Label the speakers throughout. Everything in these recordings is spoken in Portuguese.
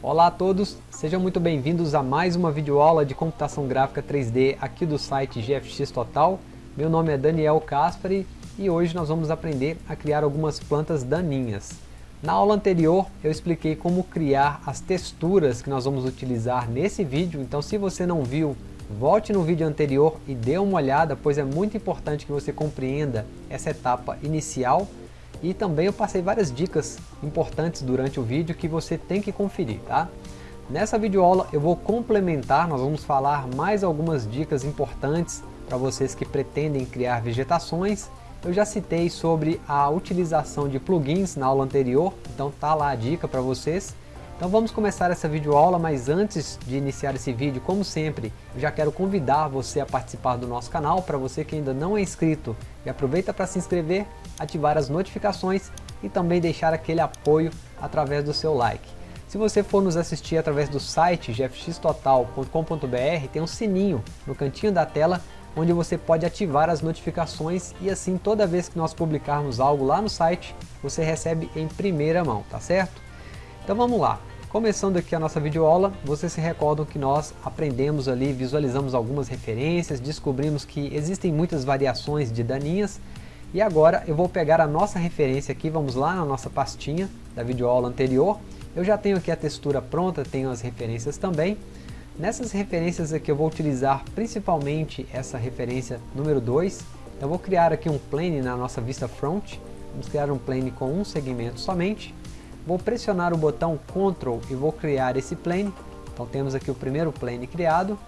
Speaker 1: Olá a todos, sejam muito bem-vindos a mais uma videoaula de computação gráfica 3D aqui do site GFX Total. Meu nome é Daniel Caspari e hoje nós vamos aprender a criar algumas plantas daninhas. Na aula anterior eu expliquei como criar as texturas que nós vamos utilizar nesse vídeo, então se você não viu, volte no vídeo anterior e dê uma olhada, pois é muito importante que você compreenda essa etapa inicial e também eu passei várias dicas importantes durante o vídeo que você tem que conferir, tá? Nessa videoaula eu vou complementar, nós vamos falar mais algumas dicas importantes para vocês que pretendem criar vegetações. Eu já citei sobre a utilização de plugins na aula anterior, então tá lá a dica para vocês. Então vamos começar essa videoaula, mas antes de iniciar esse vídeo, como sempre, já quero convidar você a participar do nosso canal, para você que ainda não é inscrito, e aproveita para se inscrever, ativar as notificações e também deixar aquele apoio através do seu like. Se você for nos assistir através do site gfxtotal.com.br, tem um sininho no cantinho da tela, onde você pode ativar as notificações e assim toda vez que nós publicarmos algo lá no site, você recebe em primeira mão, tá certo? Então vamos lá. Começando aqui a nossa videoaula, vocês se recordam que nós aprendemos ali, visualizamos algumas referências, descobrimos que existem muitas variações de daninhas, e agora eu vou pegar a nossa referência aqui, vamos lá na nossa pastinha da videoaula anterior, eu já tenho aqui a textura pronta, tenho as referências também, nessas referências aqui eu vou utilizar principalmente essa referência número 2, eu vou criar aqui um plane na nossa vista front, vamos criar um plane com um segmento somente, Vou pressionar o botão Ctrl e vou criar esse plane. Então temos aqui o primeiro plane criado.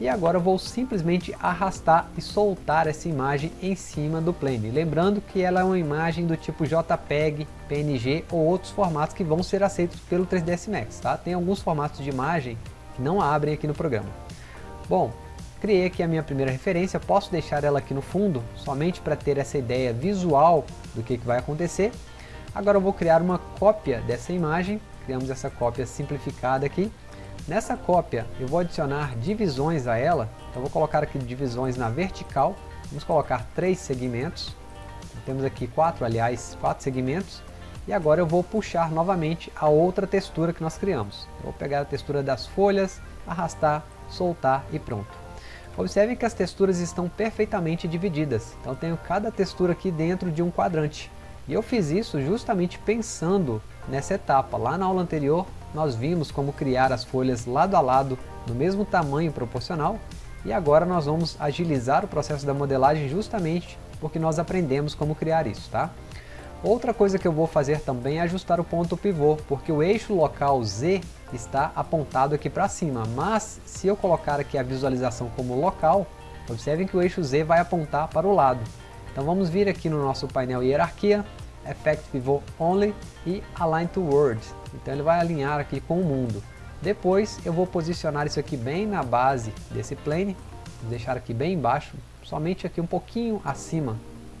Speaker 1: E agora vou simplesmente arrastar e soltar essa imagem em cima do plane. Lembrando que ela é uma imagem do tipo JPEG, PNG ou outros formatos que vão ser aceitos pelo 3ds Max. Tá? Tem alguns formatos de imagem que não abrem aqui no programa. Bom, criei aqui a minha primeira referência, posso deixar ela aqui no fundo, somente para ter essa ideia visual do que, que vai acontecer. Agora eu vou criar uma cópia dessa imagem, criamos essa cópia simplificada aqui. Nessa cópia eu vou adicionar divisões a ela, então vou colocar aqui divisões na vertical, vamos colocar três segmentos, temos aqui quatro, aliás, quatro segmentos, e agora eu vou puxar novamente a outra textura que nós criamos. Eu vou pegar a textura das folhas, arrastar, soltar e pronto. Observem que as texturas estão perfeitamente divididas, então tenho cada textura aqui dentro de um quadrante. E eu fiz isso justamente pensando nessa etapa. Lá na aula anterior, nós vimos como criar as folhas lado a lado, no mesmo tamanho proporcional, e agora nós vamos agilizar o processo da modelagem justamente porque nós aprendemos como criar isso, tá? Outra coisa que eu vou fazer também é ajustar o ponto pivô, porque o eixo local Z está apontado aqui para cima, mas se eu colocar aqui a visualização como local, observem que o eixo Z vai apontar para o lado. Então vamos vir aqui no nosso painel hierarquia, Effect Pivot Only e Align to World. Então ele vai alinhar aqui com o mundo. Depois eu vou posicionar isso aqui bem na base desse plane, vou deixar aqui bem embaixo, somente aqui um pouquinho acima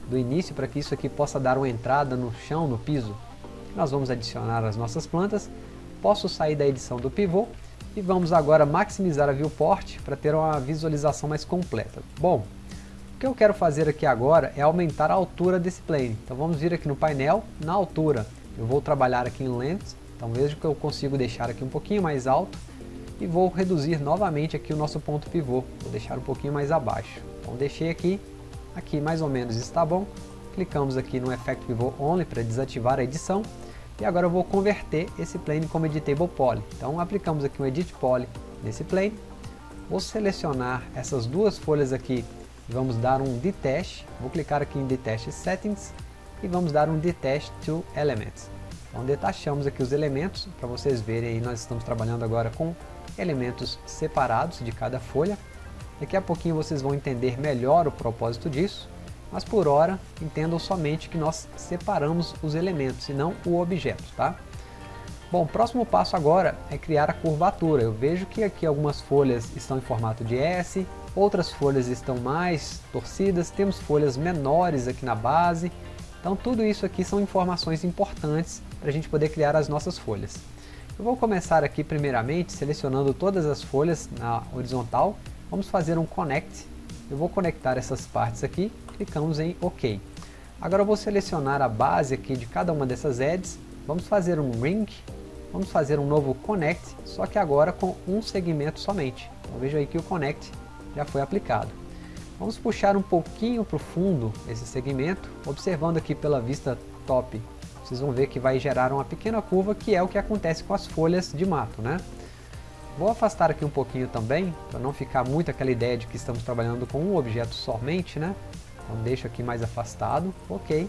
Speaker 1: do início para que isso aqui possa dar uma entrada no chão, no piso. Nós vamos adicionar as nossas plantas, posso sair da edição do pivô e vamos agora maximizar a viewport para ter uma visualização mais completa. Bom, que eu quero fazer aqui agora é aumentar a altura desse plane. Então vamos vir aqui no painel, na altura. Eu vou trabalhar aqui em Length, então vejo que eu consigo deixar aqui um pouquinho mais alto e vou reduzir novamente aqui o nosso ponto pivô. Vou deixar um pouquinho mais abaixo. Então deixei aqui, aqui mais ou menos está bom. Clicamos aqui no Effect Pivot Only para desativar a edição. E agora eu vou converter esse plane como Editable Poly. Então aplicamos aqui um Edit Poly nesse plane. Vou selecionar essas duas folhas aqui vamos dar um Detach, vou clicar aqui em Detach Settings e vamos dar um Detach to Elements. Então detachamos aqui os elementos, para vocês verem aí nós estamos trabalhando agora com elementos separados de cada folha. Daqui a pouquinho vocês vão entender melhor o propósito disso, mas por hora entendam somente que nós separamos os elementos e não o objeto, tá? Bom, próximo passo agora é criar a curvatura. Eu vejo que aqui algumas folhas estão em formato de S, outras folhas estão mais torcidas, temos folhas menores aqui na base, então tudo isso aqui são informações importantes para a gente poder criar as nossas folhas. Eu vou começar aqui primeiramente selecionando todas as folhas na horizontal, vamos fazer um connect, eu vou conectar essas partes aqui, clicamos em OK. Agora eu vou selecionar a base aqui de cada uma dessas edges, vamos fazer um ring, vamos fazer um novo Connect, só que agora com um segmento somente. Então veja aí que o Connect já foi aplicado. Vamos puxar um pouquinho para o fundo esse segmento, observando aqui pela vista top, vocês vão ver que vai gerar uma pequena curva, que é o que acontece com as folhas de mato, né? Vou afastar aqui um pouquinho também, para não ficar muito aquela ideia de que estamos trabalhando com um objeto somente, né? Então deixo aqui mais afastado, ok.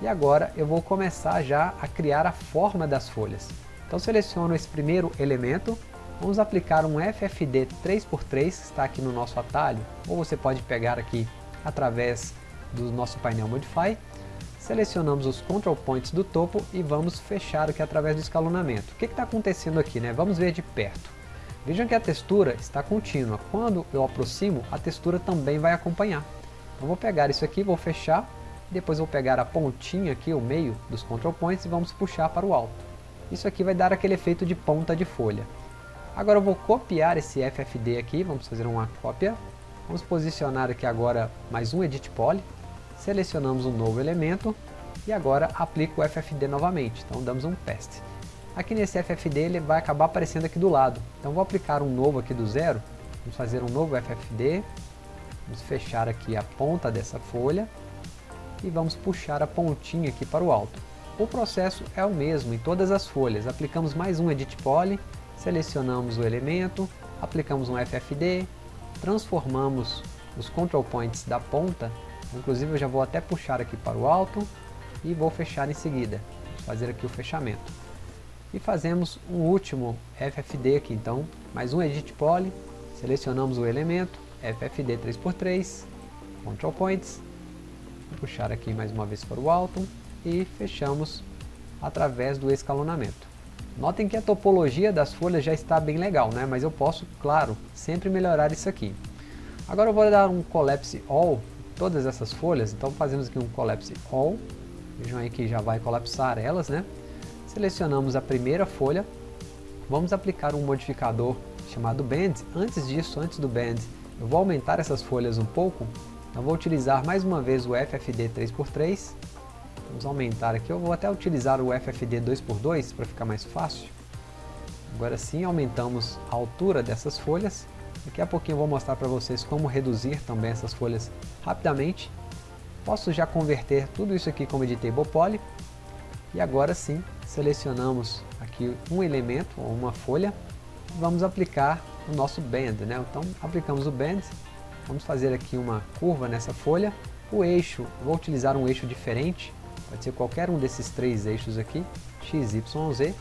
Speaker 1: E agora eu vou começar já a criar a forma das folhas. Então seleciono esse primeiro elemento, vamos aplicar um FFD 3x3, que está aqui no nosso atalho, ou você pode pegar aqui através do nosso painel Modify. Selecionamos os Control Points do topo e vamos fechar aqui através do escalonamento. O que está acontecendo aqui? Né? Vamos ver de perto. Vejam que a textura está contínua. Quando eu aproximo, a textura também vai acompanhar. Então vou pegar isso aqui, vou fechar, depois vou pegar a pontinha aqui, o meio dos Control Points e vamos puxar para o alto. Isso aqui vai dar aquele efeito de ponta de folha. Agora eu vou copiar esse FFD aqui, vamos fazer uma cópia. Vamos posicionar aqui agora mais um Edit Poly. Selecionamos um novo elemento e agora aplico o FFD novamente, então damos um teste. Aqui nesse FFD ele vai acabar aparecendo aqui do lado, então vou aplicar um novo aqui do zero, vamos fazer um novo FFD, vamos fechar aqui a ponta dessa folha e vamos puxar a pontinha aqui para o alto. O processo é o mesmo em todas as folhas. Aplicamos mais um Edit Poly, selecionamos o elemento, aplicamos um FFD, transformamos os Control Points da ponta, inclusive eu já vou até puxar aqui para o alto e vou fechar em seguida. Vamos fazer aqui o fechamento. E fazemos um último FFD aqui, então, mais um Edit Poly, selecionamos o elemento, FFD 3x3, Control Points, puxar aqui mais uma vez para o alto, e fechamos através do escalonamento. Notem que a topologia das folhas já está bem legal, né? mas eu posso, claro, sempre melhorar isso aqui. Agora eu vou dar um Collapse All todas essas folhas, então fazemos aqui um Collapse All, vejam aí que já vai colapsar elas, né? Selecionamos a primeira folha, vamos aplicar um modificador chamado Bend. Antes disso, antes do Bend, eu vou aumentar essas folhas um pouco, então vou utilizar mais uma vez o FFD 3x3, Vamos aumentar aqui, eu vou até utilizar o FFD 2x2 para ficar mais fácil. Agora sim aumentamos a altura dessas folhas. Daqui a pouquinho eu vou mostrar para vocês como reduzir também essas folhas rapidamente. Posso já converter tudo isso aqui como Editable Poly. E agora sim, selecionamos aqui um elemento ou uma folha. Vamos aplicar o nosso Bend. Né? Então aplicamos o Bend. Vamos fazer aqui uma curva nessa folha. O eixo, vou utilizar um eixo diferente Pode ser qualquer um desses três eixos aqui, x, y, z.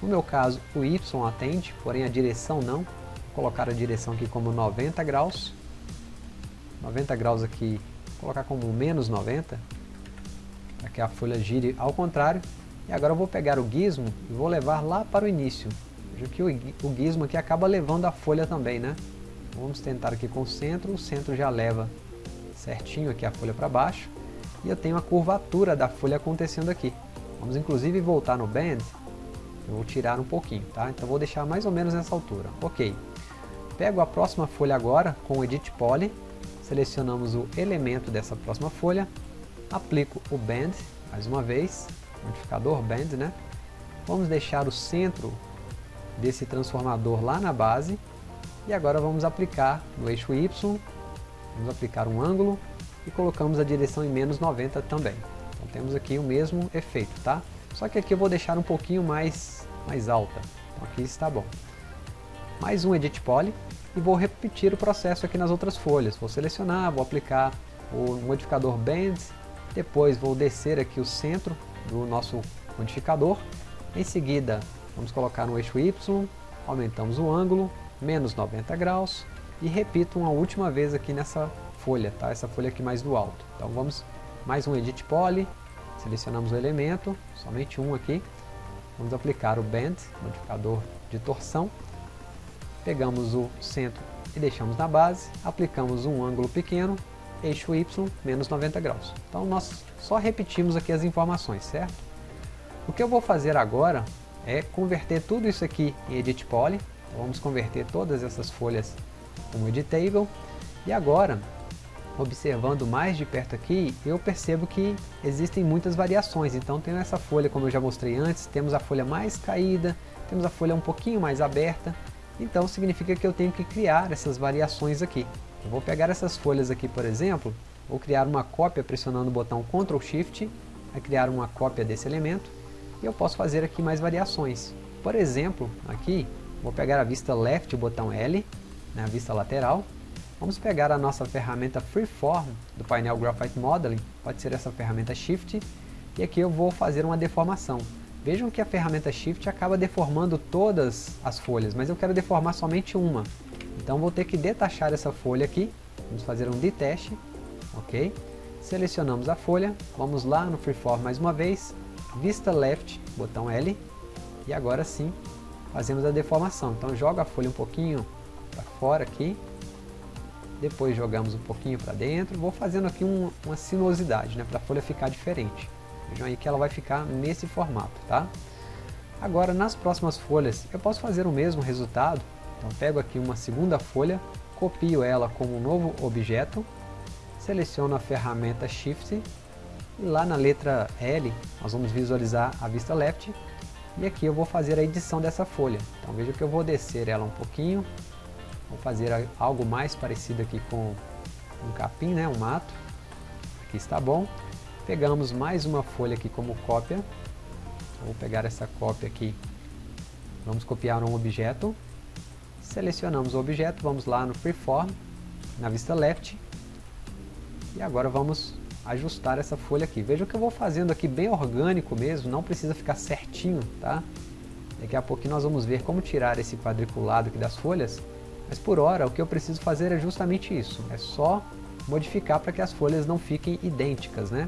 Speaker 1: No meu caso, o y atende, porém a direção não. Vou colocar a direção aqui como 90 graus. 90 graus aqui, colocar como menos 90, para que a folha gire ao contrário. E agora eu vou pegar o gizmo e vou levar lá para o início. Veja que o gizmo aqui acaba levando a folha também, né? Vamos tentar aqui com o centro, o centro já leva certinho aqui a folha para baixo e eu tenho a curvatura da folha acontecendo aqui. Vamos inclusive voltar no Bend, eu vou tirar um pouquinho, tá? Então vou deixar mais ou menos nessa altura. Ok. Pego a próxima folha agora com o Edit Poly, selecionamos o elemento dessa próxima folha, aplico o Bend, mais uma vez, modificador Bend, né? Vamos deixar o centro desse transformador lá na base, e agora vamos aplicar no eixo Y, vamos aplicar um ângulo, e colocamos a direção em menos 90 também. Então temos aqui o mesmo efeito, tá? Só que aqui eu vou deixar um pouquinho mais, mais alta. Então aqui está bom. Mais um Edit Poly e vou repetir o processo aqui nas outras folhas. Vou selecionar, vou aplicar o modificador Bend, depois vou descer aqui o centro do nosso modificador. Em seguida, vamos colocar no eixo Y, aumentamos o ângulo, menos 90 graus, e repito uma última vez aqui nessa folha, tá? essa folha aqui mais do alto. Então vamos mais um Edit Poly, selecionamos o elemento, somente um aqui, vamos aplicar o Bend, modificador de torção, pegamos o centro e deixamos na base, aplicamos um ângulo pequeno, eixo Y, menos 90 graus. Então nós só repetimos aqui as informações, certo? O que eu vou fazer agora é converter tudo isso aqui em Edit Poly, vamos converter todas essas folhas como Editable, e agora observando mais de perto aqui, eu percebo que existem muitas variações. Então tenho essa folha, como eu já mostrei antes, temos a folha mais caída, temos a folha um pouquinho mais aberta, então significa que eu tenho que criar essas variações aqui. Eu vou pegar essas folhas aqui, por exemplo, vou criar uma cópia pressionando o botão Ctrl Shift, vai criar uma cópia desse elemento, e eu posso fazer aqui mais variações. Por exemplo, aqui, vou pegar a vista Left, o botão L, na né, vista lateral, vamos pegar a nossa ferramenta Freeform do painel Graphite Modeling, pode ser essa ferramenta Shift, e aqui eu vou fazer uma deformação. Vejam que a ferramenta Shift acaba deformando todas as folhas, mas eu quero deformar somente uma. Então vou ter que detachar essa folha aqui, vamos fazer um detach, ok? Selecionamos a folha, vamos lá no Freeform mais uma vez, vista left, botão L, e agora sim fazemos a deformação. Então joga a folha um pouquinho para fora aqui, depois jogamos um pouquinho para dentro, vou fazendo aqui um, uma sinuosidade, né, para a folha ficar diferente. Vejam aí que ela vai ficar nesse formato, tá? Agora, nas próximas folhas, eu posso fazer o mesmo resultado. Então, pego aqui uma segunda folha, copio ela como um novo objeto, seleciono a ferramenta Shift, e lá na letra L, nós vamos visualizar a vista left, e aqui eu vou fazer a edição dessa folha. Então, veja que eu vou descer ela um pouquinho, vou fazer algo mais parecido aqui com um capim, né, um mato. Aqui está bom. Pegamos mais uma folha aqui como cópia. Vou pegar essa cópia aqui. Vamos copiar um objeto. Selecionamos o objeto, vamos lá no Freeform, na vista Left. E agora vamos ajustar essa folha aqui. Veja que eu vou fazendo aqui bem orgânico mesmo, não precisa ficar certinho, tá? Daqui a pouquinho nós vamos ver como tirar esse quadriculado aqui das folhas, mas por hora o que eu preciso fazer é justamente isso, é só modificar para que as folhas não fiquem idênticas, né?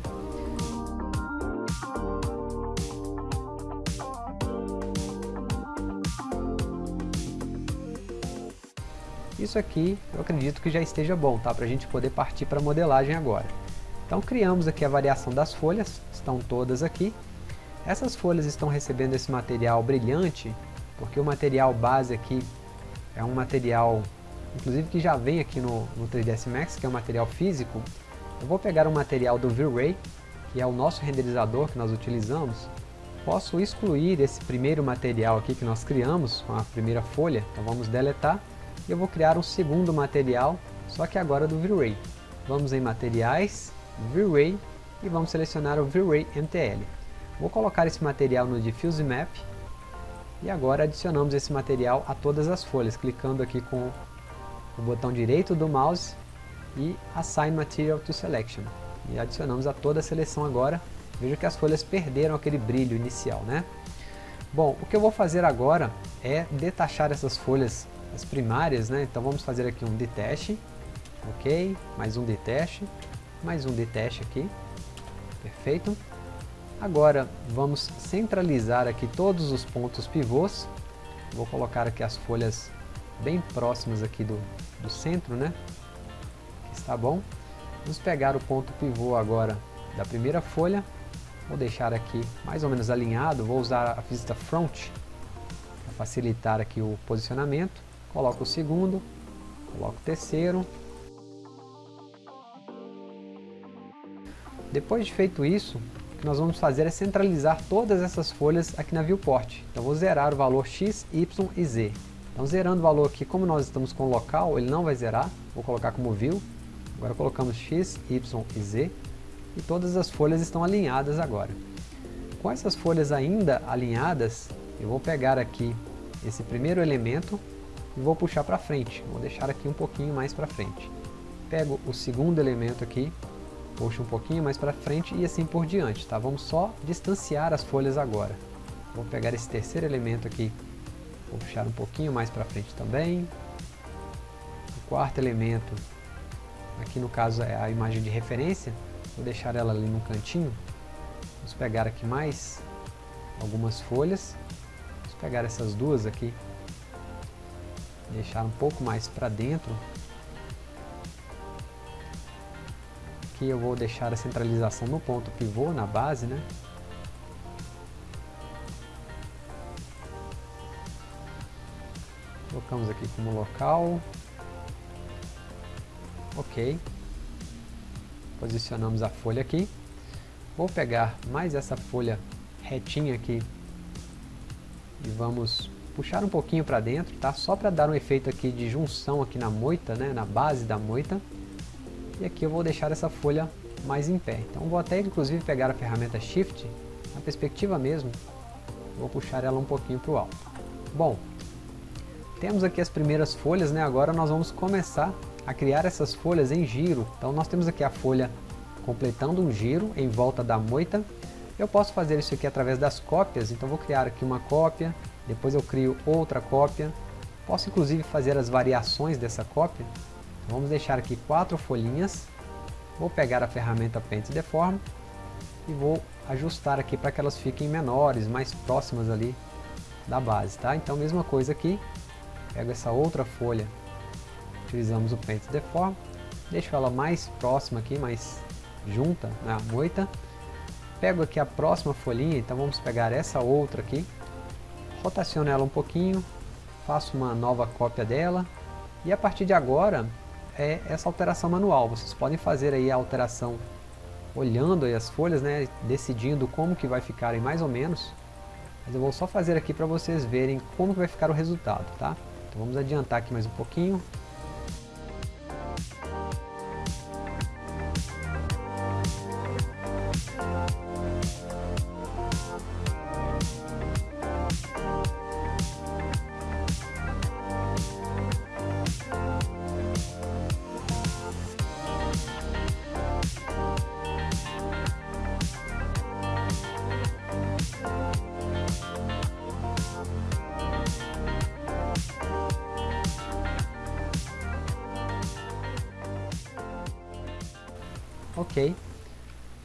Speaker 1: Isso aqui eu acredito que já esteja bom, tá? Para a gente poder partir para a modelagem agora. Então criamos aqui a variação das folhas, estão todas aqui. Essas folhas estão recebendo esse material brilhante, porque o material base aqui é um material, inclusive que já vem aqui no, no 3ds Max, que é um material físico. Eu vou pegar um material do V-Ray, que é o nosso renderizador que nós utilizamos. Posso excluir esse primeiro material aqui que nós criamos, com a primeira folha, então vamos deletar e eu vou criar um segundo material, só que agora do V-Ray. Vamos em materiais, V-Ray e vamos selecionar o V-Ray MTL. Vou colocar esse material no Diffuse Map e agora adicionamos esse material a todas as folhas, clicando aqui com o botão direito do mouse e Assign Material to Selection. E adicionamos a toda a seleção agora. Veja que as folhas perderam aquele brilho inicial, né? Bom, o que eu vou fazer agora é detachar essas folhas as primárias, né? Então vamos fazer aqui um detach, ok? Mais um detach, mais um detach aqui, perfeito. Agora vamos centralizar aqui todos os pontos pivôs. Vou colocar aqui as folhas bem próximas aqui do, do centro, né? Está bom. Vamos pegar o ponto pivô agora da primeira folha. Vou deixar aqui mais ou menos alinhado. Vou usar a vista front para facilitar aqui o posicionamento coloco o segundo, coloco o terceiro. Depois de feito isso, que nós vamos fazer é centralizar todas essas folhas aqui na viewport. Então vou zerar o valor x, y e z. Então zerando o valor aqui, como nós estamos com local, ele não vai zerar, vou colocar como view. Agora colocamos x, y e z e todas as folhas estão alinhadas agora. Com essas folhas ainda alinhadas, eu vou pegar aqui esse primeiro elemento e vou puxar para frente, vou deixar aqui um pouquinho mais para frente. Pego o segundo elemento aqui, puxo um pouquinho mais para frente e assim por diante, tá? Vamos só distanciar as folhas agora. Vou pegar esse terceiro elemento aqui, vou puxar um pouquinho mais para frente também. O quarto elemento, aqui no caso é a imagem de referência, vou deixar ela ali no cantinho. Vamos pegar aqui mais algumas folhas, vamos pegar essas duas aqui deixar um pouco mais para dentro. Aqui eu vou deixar a centralização no ponto pivô, na base, né? Colocamos aqui como local. Ok. Posicionamos a folha aqui. Vou pegar mais essa folha retinha aqui e vamos puxar um pouquinho para dentro, tá? Só para dar um efeito aqui de junção aqui na moita, né? Na base da moita. E aqui eu vou deixar essa folha mais em pé. Então vou até inclusive pegar a ferramenta Shift, na perspectiva mesmo, vou puxar ela um pouquinho para o alto. Bom, temos aqui as primeiras folhas, né? Agora nós vamos começar a criar essas folhas em giro. Então nós temos aqui a folha completando um giro em volta da moita. Eu posso fazer isso aqui através das cópias, então vou criar aqui uma cópia, depois eu crio outra cópia. Posso inclusive fazer as variações dessa cópia. Vamos deixar aqui quatro folhinhas. Vou pegar a ferramenta Paint Deform e vou ajustar aqui para que elas fiquem menores, mais próximas ali da base, tá? Então mesma coisa aqui, pego essa outra folha, utilizamos o Paint Deform, deixo ela mais próxima aqui, mais junta na né, moita, pego aqui a próxima folhinha, então vamos pegar essa outra aqui, rotaciono ela um pouquinho, faço uma nova cópia dela, e a partir de agora é essa alteração manual. Vocês podem fazer aí a alteração olhando as folhas, né, decidindo como que vai ficarem mais ou menos. Mas eu vou só fazer aqui para vocês verem como que vai ficar o resultado, tá? Então vamos adiantar aqui mais um pouquinho.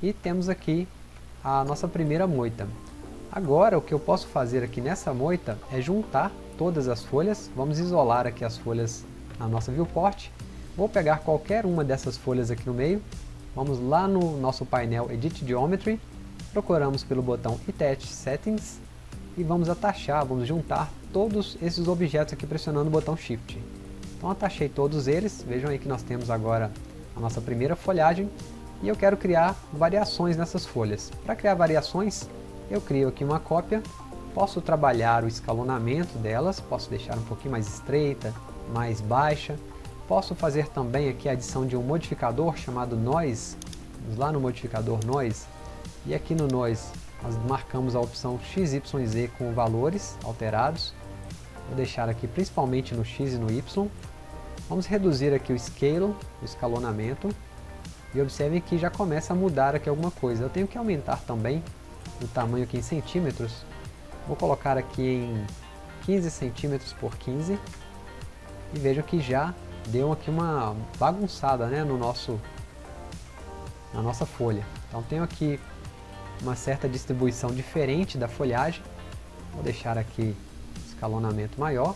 Speaker 1: E temos aqui a nossa primeira moita. Agora o que eu posso fazer aqui nessa moita é juntar todas as folhas. Vamos isolar aqui as folhas na nossa viewport. Vou pegar qualquer uma dessas folhas aqui no meio. Vamos lá no nosso painel Edit Geometry. Procuramos pelo botão Attach Settings. E vamos atachar, vamos juntar todos esses objetos aqui pressionando o botão Shift. Então atachei todos eles. Vejam aí que nós temos agora a nossa primeira folhagem e eu quero criar variações nessas folhas. Para criar variações, eu crio aqui uma cópia, posso trabalhar o escalonamento delas, posso deixar um pouquinho mais estreita, mais baixa, posso fazer também aqui a adição de um modificador chamado Noise, vamos lá no modificador Noise, e aqui no Noise nós marcamos a opção XYZ com valores alterados, vou deixar aqui principalmente no X e no Y, vamos reduzir aqui o Scale, o escalonamento, e observem que já começa a mudar aqui alguma coisa. Eu tenho que aumentar também o tamanho aqui em centímetros. Vou colocar aqui em 15 centímetros por 15. E vejam que já deu aqui uma bagunçada né, no nosso, na nossa folha. Então tenho aqui uma certa distribuição diferente da folhagem. Vou deixar aqui escalonamento maior.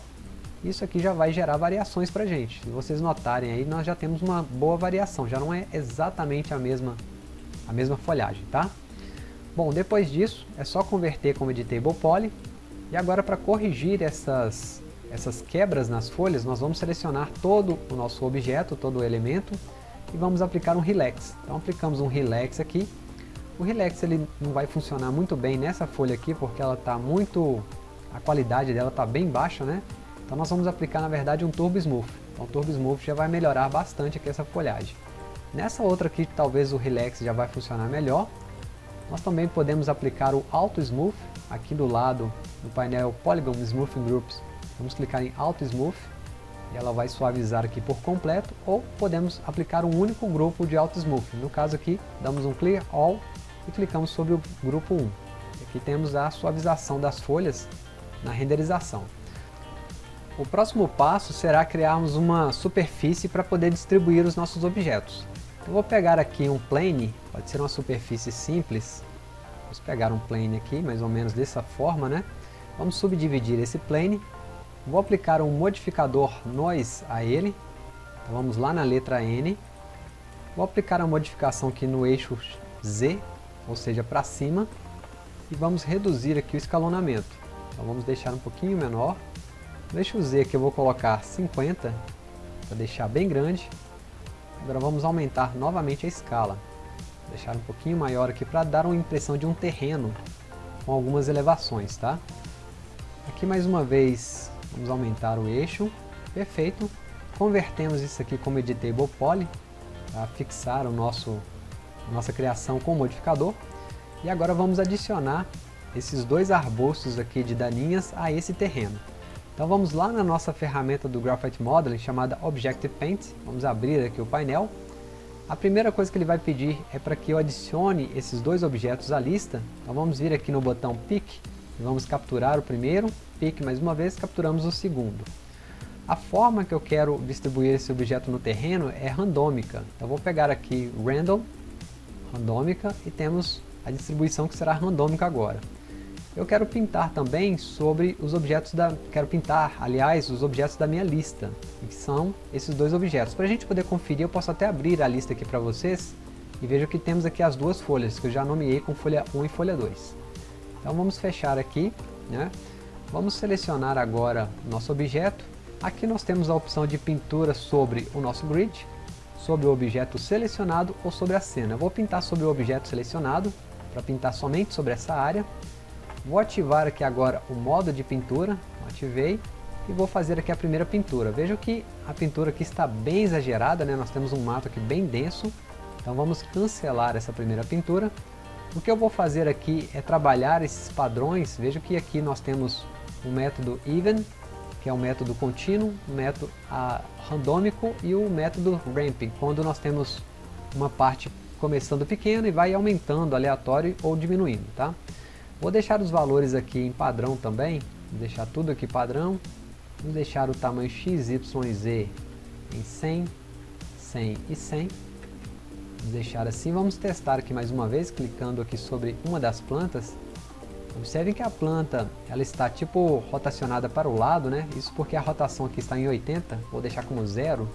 Speaker 1: Isso aqui já vai gerar variações para a gente. Se vocês notarem aí, nós já temos uma boa variação, já não é exatamente a mesma, a mesma folhagem, tá? Bom, depois disso, é só converter como Editable Poly. E agora para corrigir essas, essas quebras nas folhas, nós vamos selecionar todo o nosso objeto, todo o elemento, e vamos aplicar um Relax. Então aplicamos um Relax aqui. O Relax ele não vai funcionar muito bem nessa folha aqui, porque ela está muito... a qualidade dela está bem baixa, né? Então nós vamos aplicar na verdade um Turbo Smooth. Então o Turbo Smooth já vai melhorar bastante aqui essa folhagem. Nessa outra aqui talvez o Relax já vai funcionar melhor. Nós também podemos aplicar o Auto Smooth aqui do lado no painel Polygon Smoothing Groups. Vamos clicar em Auto Smooth e ela vai suavizar aqui por completo ou podemos aplicar um único grupo de Auto Smooth. No caso aqui damos um Clear All e clicamos sobre o grupo 1. Aqui temos a suavização das folhas na renderização. O próximo passo será criarmos uma superfície para poder distribuir os nossos objetos. Eu vou pegar aqui um plane, pode ser uma superfície simples. Vamos pegar um plane aqui, mais ou menos dessa forma, né? Vamos subdividir esse plane. Vou aplicar um modificador Noise a ele. Então vamos lá na letra N. Vou aplicar a modificação aqui no eixo Z, ou seja, para cima. E vamos reduzir aqui o escalonamento. Então vamos deixar um pouquinho menor. Deixa eu Z aqui, eu vou colocar 50, para deixar bem grande. Agora vamos aumentar novamente a escala. Deixar um pouquinho maior aqui para dar uma impressão de um terreno com algumas elevações, tá? Aqui mais uma vez, vamos aumentar o eixo, perfeito. Convertemos isso aqui como Editable Poly, para fixar o nosso, a nossa criação com o modificador. E agora vamos adicionar esses dois arbustos aqui de daninhas a esse terreno. Então vamos lá na nossa ferramenta do Graphite Modeling chamada Objective Paint, vamos abrir aqui o painel. A primeira coisa que ele vai pedir é para que eu adicione esses dois objetos à lista. Então vamos vir aqui no botão Pick e vamos capturar o primeiro, Pick mais uma vez, capturamos o segundo. A forma que eu quero distribuir esse objeto no terreno é randômica. Então vou pegar aqui Random, randômica, e temos a distribuição que será randômica agora. Eu quero pintar também sobre os objetos da... Quero pintar, aliás, os objetos da minha lista, que são esses dois objetos. Para a gente poder conferir, eu posso até abrir a lista aqui para vocês e veja que temos aqui as duas folhas, que eu já nomeei com folha 1 e folha 2. Então vamos fechar aqui, né? Vamos selecionar agora nosso objeto. Aqui nós temos a opção de pintura sobre o nosso grid, sobre o objeto selecionado ou sobre a cena. Eu vou pintar sobre o objeto selecionado, para pintar somente sobre essa área. Vou ativar aqui agora o modo de pintura, ativei, e vou fazer aqui a primeira pintura. Veja que a pintura aqui está bem exagerada, né? nós temos um mato aqui bem denso, então vamos cancelar essa primeira pintura. O que eu vou fazer aqui é trabalhar esses padrões, veja que aqui nós temos o método even, que é o método contínuo, o método a, randômico e o método ramping, quando nós temos uma parte começando pequena e vai aumentando aleatório ou diminuindo, tá? Vou deixar os valores aqui em padrão também, vou deixar tudo aqui padrão, vou deixar o tamanho XYZ em 100, 100 e 100, vou deixar assim, vamos testar aqui mais uma vez, clicando aqui sobre uma das plantas, observem que a planta, ela está tipo rotacionada para o lado, né, isso porque a rotação aqui está em 80, vou deixar como zero,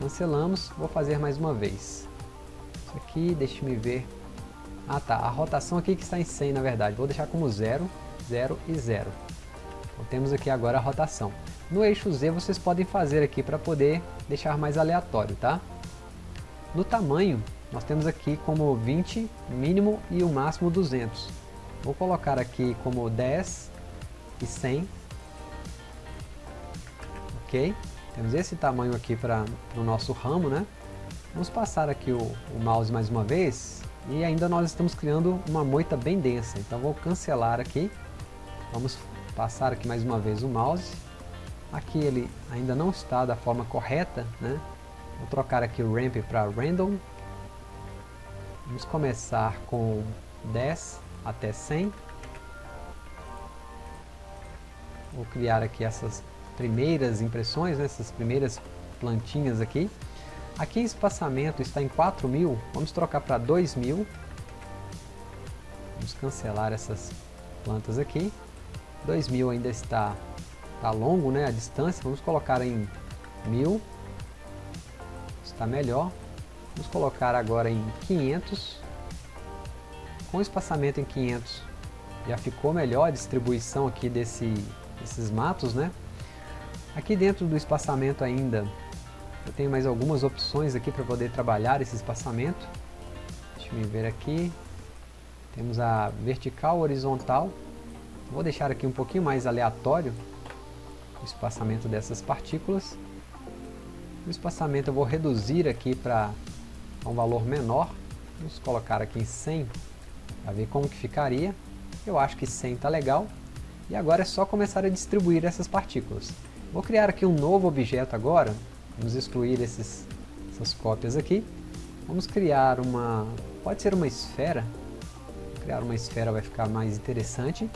Speaker 1: cancelamos, vou fazer mais uma vez, isso aqui, deixe-me ver, ah tá, a rotação aqui que está em 100 na verdade, vou deixar como 0, 0 e 0. Então temos aqui agora a rotação. No eixo Z vocês podem fazer aqui para poder deixar mais aleatório, tá? No tamanho, nós temos aqui como 20, mínimo e o máximo 200. Vou colocar aqui como 10 e 100. Ok? Temos esse tamanho aqui para o nosso ramo, né? Vamos passar aqui o, o mouse mais uma vez e ainda nós estamos criando uma moita bem densa. Então vou cancelar aqui. Vamos passar aqui mais uma vez o mouse. Aqui ele ainda não está da forma correta, né? Vou trocar aqui o ramp para random. Vamos começar com 10 até 100. Vou criar aqui essas primeiras impressões, né? essas primeiras plantinhas aqui. Aqui espaçamento está em 4.000, vamos trocar para 2.000. Vamos cancelar essas plantas aqui. 2.000 ainda está, está longo, né, a distância, vamos colocar em 1.000. Está melhor. Vamos colocar agora em 500. Com o espaçamento em 500 já ficou melhor a distribuição aqui desse, desses matos, né? Aqui dentro do espaçamento ainda eu tenho mais algumas opções aqui para poder trabalhar esse espaçamento. Deixa eu ver aqui. Temos a vertical, horizontal. Vou deixar aqui um pouquinho mais aleatório o espaçamento dessas partículas. O espaçamento eu vou reduzir aqui para um valor menor. Vamos colocar aqui em 100 para ver como que ficaria. Eu acho que 100 está legal. E agora é só começar a distribuir essas partículas. Vou criar aqui um novo objeto agora, Vamos excluir esses, essas cópias aqui. Vamos criar uma, pode ser uma esfera. Criar uma esfera vai ficar mais interessante.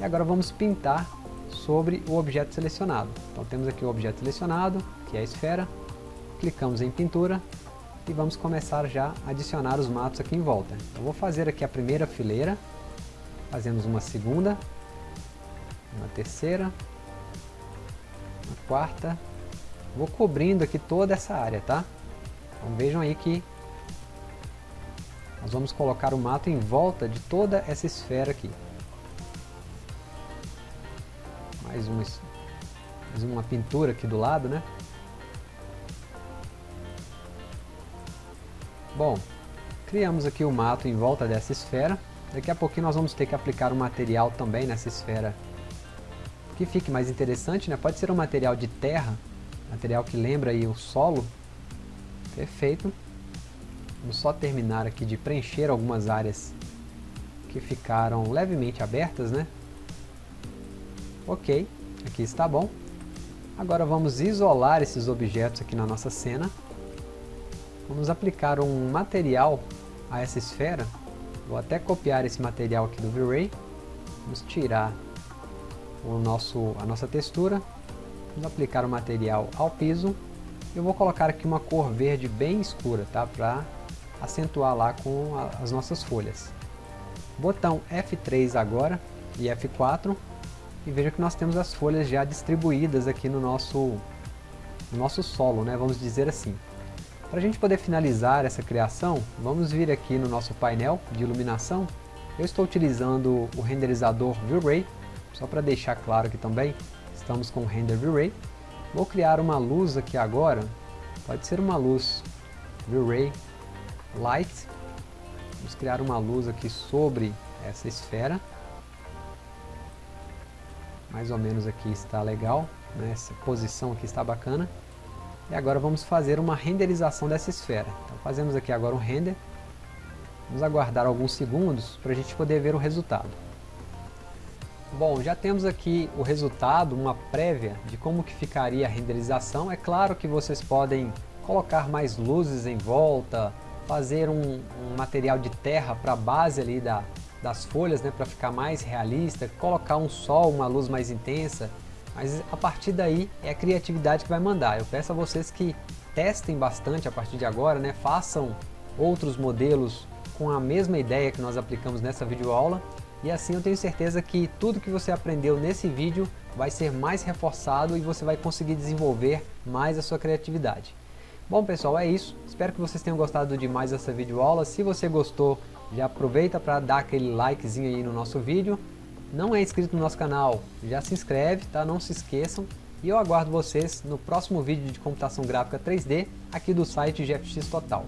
Speaker 1: E agora vamos pintar sobre o objeto selecionado. Então temos aqui o objeto selecionado, que é a esfera. Clicamos em pintura e vamos começar já a adicionar os matos aqui em volta. Eu vou fazer aqui a primeira fileira, fazemos uma segunda, uma terceira, uma quarta, Vou cobrindo aqui toda essa área, tá? Então vejam aí que nós vamos colocar o mato em volta de toda essa esfera aqui. Mais uma, mais uma pintura aqui do lado, né? Bom, criamos aqui o mato em volta dessa esfera. Daqui a pouquinho nós vamos ter que aplicar um material também nessa esfera que fique mais interessante, né? pode ser um material de terra, material que lembra aí o solo. Perfeito. Vamos só terminar aqui de preencher algumas áreas que ficaram levemente abertas, né? Ok, aqui está bom. Agora vamos isolar esses objetos aqui na nossa cena. Vamos aplicar um material a essa esfera. Vou até copiar esse material aqui do V-Ray. Vamos tirar o nosso, a nossa textura. Vamos aplicar o material ao piso. Eu vou colocar aqui uma cor verde bem escura, tá? Para acentuar lá com a, as nossas folhas. Botão F3 agora e F4 e veja que nós temos as folhas já distribuídas aqui no nosso, no nosso solo, né? vamos dizer assim. Para a gente poder finalizar essa criação, vamos vir aqui no nosso painel de iluminação. Eu estou utilizando o renderizador V-Ray, só para deixar claro aqui também, estamos com o render V-Ray. Vou criar uma luz aqui agora, pode ser uma luz V-Ray Light. Vamos criar uma luz aqui sobre essa esfera mais ou menos aqui está legal, né? essa posição aqui está bacana. E agora vamos fazer uma renderização dessa esfera. Então fazemos aqui agora um render, vamos aguardar alguns segundos para a gente poder ver o resultado. Bom, já temos aqui o resultado, uma prévia de como que ficaria a renderização. É claro que vocês podem colocar mais luzes em volta, fazer um, um material de terra para a base ali da, das folhas, né, para ficar mais realista, colocar um sol, uma luz mais intensa, mas a partir daí é a criatividade que vai mandar. Eu peço a vocês que testem bastante a partir de agora, né, façam outros modelos com a mesma ideia que nós aplicamos nessa videoaula e assim eu tenho certeza que tudo que você aprendeu nesse vídeo vai ser mais reforçado e você vai conseguir desenvolver mais a sua criatividade. Bom pessoal, é isso. Espero que vocês tenham gostado de mais essa videoaula. Se você gostou, já aproveita para dar aquele likezinho aí no nosso vídeo. Não é inscrito no nosso canal, já se inscreve, tá? Não se esqueçam. E eu aguardo vocês no próximo vídeo de computação gráfica 3D aqui do site GFX Total.